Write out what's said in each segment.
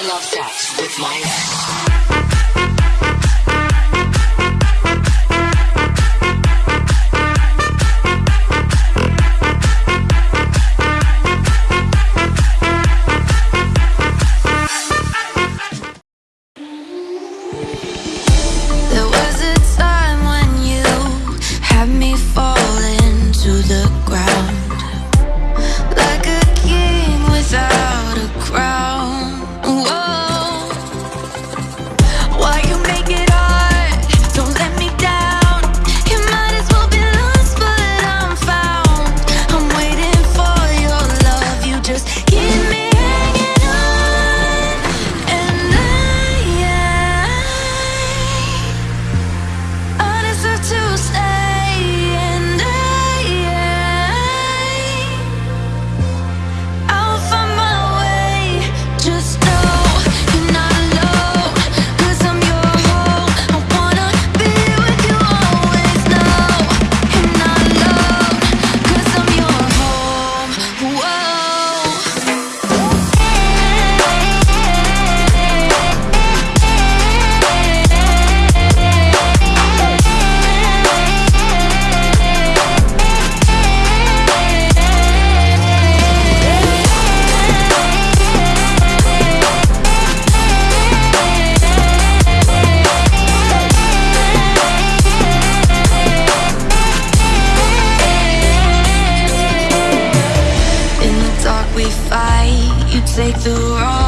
I love sex with my ex. take the road.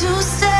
to say